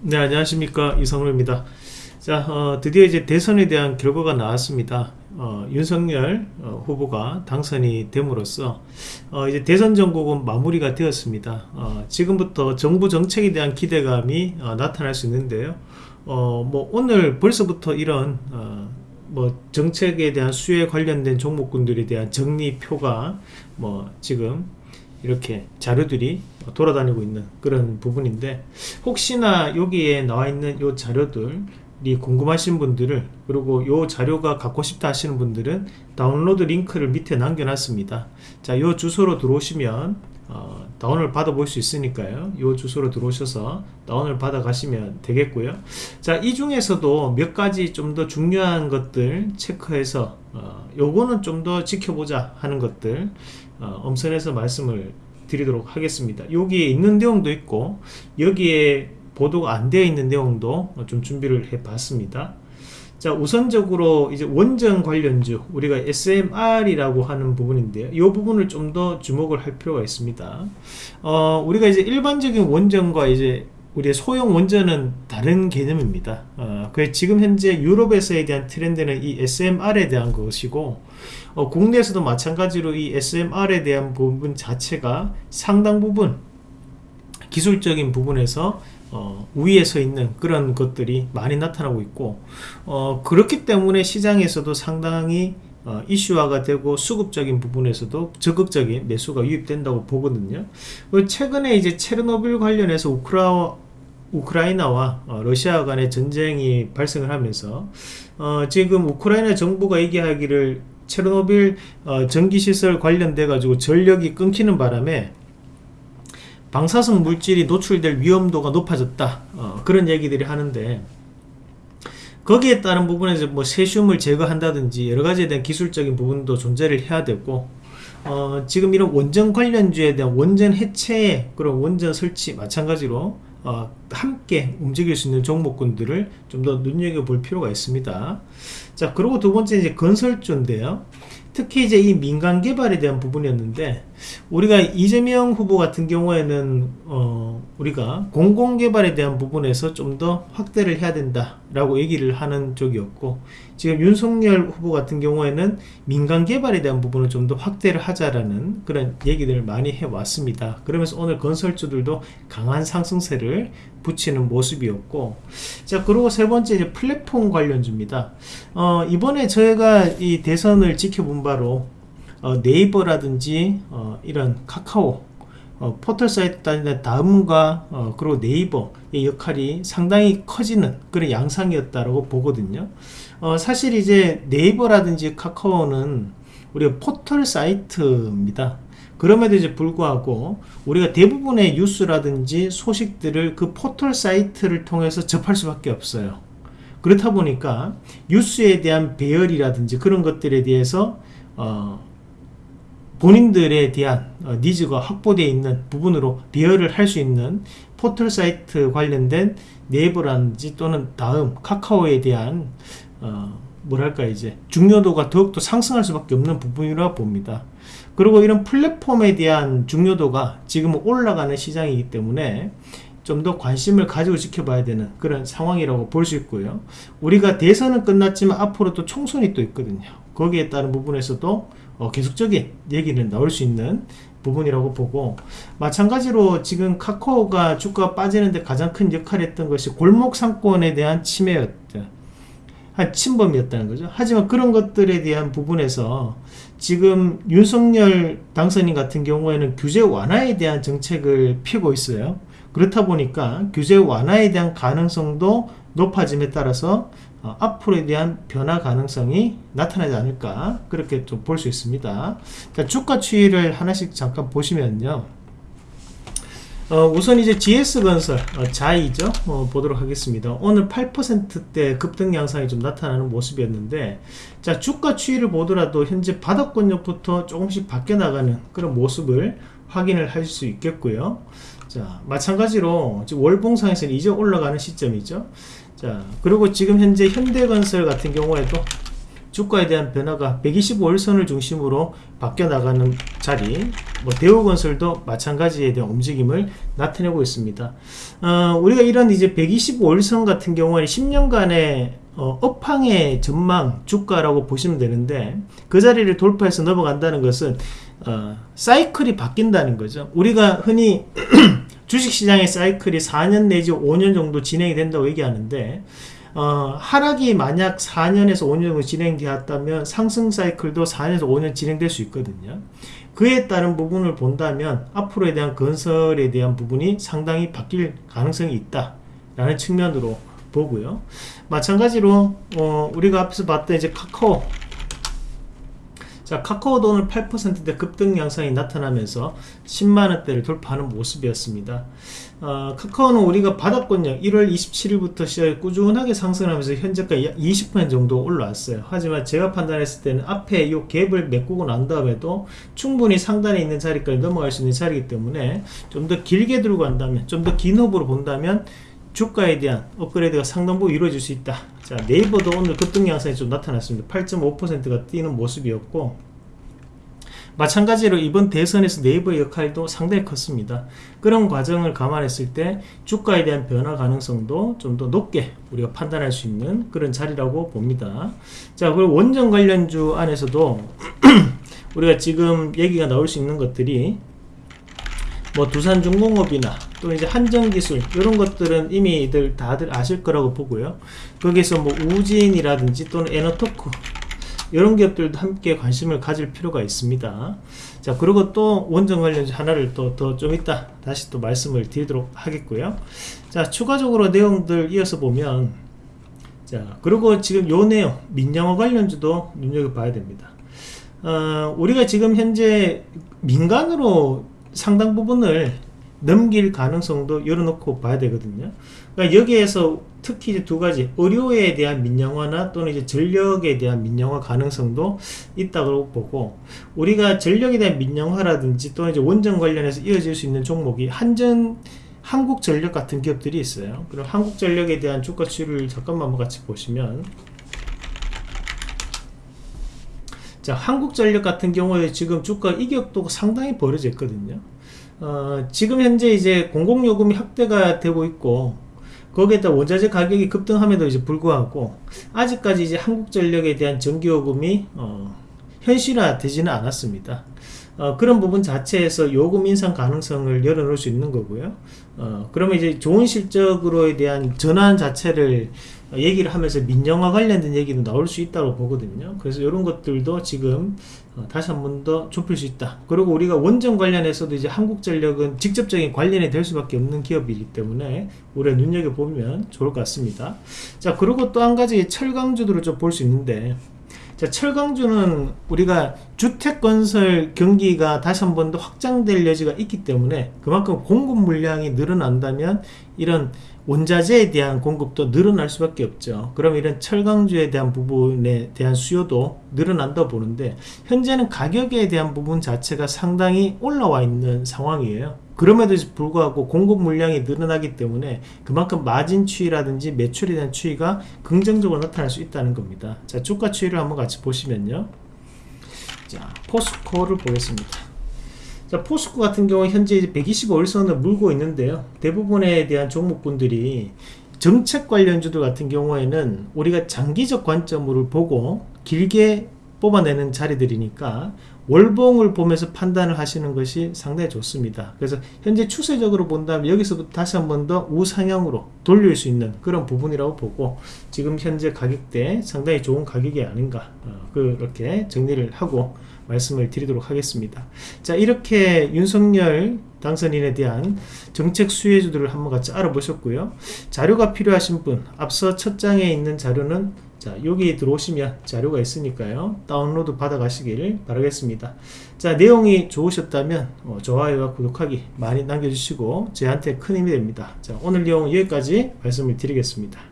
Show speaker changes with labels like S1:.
S1: 네 안녕하십니까. 이성로입니다. 자 어, 드디어 이제 대선에 대한 결과가 나왔습니다. 어, 윤석열 어, 후보가 당선이 됨으로써 어, 이제 대선 전국은 마무리가 되었습니다. 어, 지금부터 정부 정책에 대한 기대감이 어, 나타날 수 있는데요. 뭐 오늘 벌써부터 이런 뭐 정책에 대한 수요에 관련된 종목군들에 대한 정리표가 뭐 지금 이렇게 자료들이 돌아다니고 있는 그런 부분인데 혹시나 여기에 나와 있는 요 자료들이 궁금하신 분들을 그리고 요 자료가 갖고 싶다 하시는 분들은 다운로드 링크를 밑에 남겨놨습니다. 자요 주소로 들어오시면 어, 다운을 받아 볼 수 있으니까요. 요 주소로 들어오셔서 다운을 받아 가시면 되겠고요. 자이 중에서도 몇 가지 좀 더 중요한 것들 체크해서 어, 요거는 좀 더 지켜보자 하는 것들 어, 엄선해서 말씀을 드리도록 하겠습니다. 여기에 있는 내용도 있고 여기에 보도가 안 되어 있는 내용도 좀 준비를 해 봤습니다 자 우선적으로 이제 원전 관련주 우리가 SMR이라고 하는 부분인데요. 이 부분을 좀 더 주목을 할 필요가 있습니다. 어, 우리가 이제 일반적인 원전과 이제 우리의 소형 원전은 다른 개념입니다. 어, 그 지금 현재 유럽에서에 대한 트렌드는 이 SMR에 대한 것이고 어, 국내에서도 마찬가지로 이 SMR에 대한 부분 자체가 상당 부분 기술적인 부분에서 어, 우위에 서 있는 그런 것들이 많이 나타나고 있고 어, 그렇기 때문에 시장에서도 상당히 어, 이슈화가 되고 수급적인 부분에서도 적극적인 매수가 유입된다고 보거든요. 최근에 이제 체르노빌 관련해서 우크라, 우크라이나와 어, 러시아 간의 전쟁이 발생을 하면서 어, 지금 우크라이나 정부가 얘기하기를 체르노빌 어, 전기시설 관련돼 가지고 전력이 끊기는 바람에 방사성 물질이 노출될 위험도가 높아졌다. 어, 그런 얘기들이 하는데 거기에 따른 부분에서 뭐 세슘을 제거한다든지 여러 가지에 대한 기술적인 부분도 존재를 해야 되고 어, 지금 이런 원전 관련주에 대한 원전 해체 그런 원전 설치 마찬가지로 어, 함께 움직일 수 있는 종목군들을 좀 더 눈여겨볼 필요가 있습니다. 자 그리고 두 번째 이제 건설주인데요. 특히 이제 이 민간 개발에 대한 부분이었는데 우리가 이재명 후보 같은 경우에는 어 우리가 공공개발에 대한 부분에서 좀 더 확대를 해야 된다 라고 얘기를 하는 쪽이었고 지금 윤석열 후보 같은 경우에는 민간 개발에 대한 부분을 좀 더 확대를 하자라는 그런 얘기들을 많이 해왔습니다. 그러면서 오늘 건설주들도 강한 상승세를 붙이는 모습이었고 자 그리고 세 번째 이제 플랫폼 관련주입니다. 어 이번에 저희가 이 대선을 지켜본 바로 어, 네이버라든지 어, 이런 카카오 어, 포털 사이트 다니는 다음과 어, 그리고 네이버의 역할이 상당히 커지는 그런 양상이었다고 보거든요. 어, 사실 이제 네이버라든지 카카오는 우리가 포털 사이트입니다. 그럼에도 이제 불구하고 우리가 대부분의 뉴스라든지 소식들을 그 포털 사이트를 통해서 접할 수밖에 없어요. 그렇다 보니까 뉴스에 대한 배열이라든지 그런 것들에 대해서 어, 본인들에 대한 어, 니즈가 확보되어 있는 부분으로 배열을 할수 있는 포털 사이트 관련된 네이버라든지 또는 다음 카카오에 대한 어, 뭐랄까 이제 중요도가 더욱더 상승할 수밖에 없는 부분이라고 봅니다. 그리고 이런 플랫폼에 대한 중요도가 지금 올라가는 시장이기 때문에 좀 더 관심을 가지고 지켜봐야 되는 그런 상황이라고 볼 수 있고요. 우리가 대선은 끝났지만 앞으로 또 총선이 또 있거든요 거기에 따른 부분에서도 어, 계속적인 얘기는 나올 수 있는 부분이라고 보고 마찬가지로 지금 카카오가 주가 빠지는데 가장 큰 역할을 했던 것이 골목 상권에 대한 침해였다 한 침범이었다는 거죠. 하지만 그런 것들에 대한 부분에서 지금 윤석열 당선인 같은 경우에는 규제 완화에 대한 정책을 피고 있어요. 그렇다 보니까 규제 완화에 대한 가능성도 높아짐에 따라서 어, 앞으로에 대한 변화 가능성이 나타나지 않을까 그렇게 좀 볼 수 있습니다. 자, 주가 추이를 하나씩 잠깐 보시면요. 어, 우선 이제 GS건설 어, 자이죠. 어, 보도록 하겠습니다. 오늘 8%대 급등 양상이 좀 나타나는 모습이었는데 자 주가 추이를 보더라도 현재 바닥권역부터 조금씩 바뀌어 나가는 그런 모습을 확인을 할 수 있겠고요 자 마찬가지로 월봉상에서는 이제 올라가는 시점이죠. 자 그리고 지금 현재 현대건설 같은 경우에도 주가에 대한 변화가 125일선을 중심으로 바뀌어 나가는 자리 뭐 대우건설도 마찬가지에 대한 움직임을 나타내고 있습니다. 어, 우리가 이런 이제 125일선 같은 경우에 10년간의 어, 업황의 전망 주가라고 보시면 되는데 그 자리를 돌파해서 넘어간다는 것은 어, 사이클이 바뀐다는 거죠 우리가 흔히 주식시장의 사이클이 4년 내지 5년 정도 진행이 된다고 얘기하는데 어, 하락이 만약 4년에서 5년 정도 진행되었다면 상승 사이클도 4년에서 5년 진행될 수 있거든요. 그에 따른 부분을 본다면 앞으로에 대한 건설에 대한 부분이 상당히 바뀔 가능성이 있다 라는 측면으로 보고요. 마찬가지로 어, 우리가 앞에서 봤던 이제 카카오 자 카카오도 오늘 8%대 급등 양상이 나타나면서 10만원대를 돌파하는 모습이었습니다. 어, 카카오는 우리가 받았군요. 1월 27일부터 시작 꾸준하게 상승하면서 현재까지 20% 정도 올라왔어요. 하지만 제가 판단했을 때는 앞에 이 갭을 메꾸고 난 다음에도 충분히 상단에 있는 자리까지 넘어갈 수 있는 자리이기 때문에 좀 더 길게 들고 간다면 좀 더 긴 호흡으로 본다면 주가에 대한 업그레이드가 상당부 이루어질 수 있다. 자, 네이버도 오늘 급등 양상이 좀 나타났습니다. 8.5%가 뛰는 모습이었고 마찬가지로 이번 대선에서 네이버의 역할도 상당히 컸습니다. 그런 과정을 감안했을 때 주가에 대한 변화 가능성도 좀 더 높게 우리가 판단할 수 있는 그런 자리라고 봅니다. 자, 그리고 원전 관련주 안에서도 우리가 지금 얘기가 나올 수 있는 것들이 뭐 두산중공업이나 또 이제 한정기술 이런 것들은 이미들 다들 아실 거라고 보고요. 거기서 뭐 우진이라든지 또는 에너토크 이런 기업들도 함께 관심을 가질 필요가 있습니다. 자 그리고 또 원전 관련주 하나를 또 더 좀 이따 다시 또 말씀을 드리도록 하겠고요. 자 추가적으로 내용들 이어서 보면 자 그리고 지금 요 내용 민영화 관련주도 눈여겨봐야 됩니다. 어, 우리가 지금 현재 민간으로 상당 부분을 넘길 가능성도 열어놓고 봐야 되거든요. 그러니까 여기에서 특히 이제 두 가지 의료에 대한 민영화나 또는 이제 전력에 대한 민영화 가능성도 있다고 보고 우리가 전력에 대한 민영화라든지 또는 이제 원전 관련해서 이어질 수 있는 종목이 한전 한국전력 같은 기업들이 있어요. 그럼 한국전력에 대한 주가 추이를 잠깐만 같이 보시면 자 한국전력 같은 경우에 지금 주가 이격도가 상당히 벌어져 있거든요. 어, 지금 현재 이제 공공요금이 확대가 되고 있고 거기에다 원자재 가격이 급등함에도 이제 불구하고 아직까지 이제 한국전력에 대한 전기요금이 어, 현실화 되지는 않았습니다. 어, 그런 부분 자체에서 요금 인상 가능성을 열어놓을 수 있는 거고요. 어, 그러면 이제 좋은 실적으로에 대한 전환 자체를 얘기를 하면서 민영화 관련된 얘기도 나올 수 있다고 보거든요. 그래서 이런 것들도 지금 어, 다시 한 번 더 좁힐 수 있다. 그리고 우리가 원전 관련해서도 이제 한국전력은 직접적인 관련이 될 수밖에 없는 기업이기 때문에 우리가 눈여겨보면 좋을 것 같습니다. 자, 그리고 또 한 가지 철강주들을 좀 볼 수 있는데 자, 철강주는 우리가 주택건설 경기가 다시 한 번 더 확장될 여지가 있기 때문에 그만큼 공급 물량이 늘어난다면 이런 원자재에 대한 공급도 늘어날 수밖에 없죠. 그럼 이런 철강주에 대한 부분에 대한 수요도 늘어난다 보는데 현재는 가격에 대한 부분 자체가 상당히 올라와 있는 상황이에요. 그럼에도 불구하고 공급 물량이 늘어나기 때문에 그만큼 마진 추이라든지 매출에 대한 추이가 긍정적으로 나타날 수 있다는 겁니다. 자, 주가 추이를 한번 같이 보시면요. 자, 포스코를 보겠습니다. 자, 포스코 같은 경우 현재 125일선을 물고 있는데요. 대부분에 대한 종목분들이 정책 관련주들 같은 경우에는 우리가 장기적 관점으로 보고 길게 뽑아내는 자리들이니까 월봉을 보면서 판단을 하시는 것이 상당히 좋습니다. 그래서 현재 추세적으로 본다면 여기서부터 다시 한 번 더 우상향으로 돌릴 수 있는 그런 부분이라고 보고 지금 현재 가격대 상당히 좋은 가격이 아닌가 어, 그렇게 정리를 하고 말씀을 드리도록 하겠습니다. 자 이렇게 윤석열 당선인에 대한 정책 수혜주들을 한번 같이 알아보셨고요. 자료가 필요하신 분 앞서 첫 장에 있는 자료는 자 여기 들어오시면 자료가 있으니까요 다운로드 받아 가시길 바라겠습니다 자 내용이 좋으셨다면 어, 좋아요와 구독하기 많이 남겨주시고 저한테 큰 힘이 됩니다 자 오늘 내용 여기까지 말씀을 드리겠습니다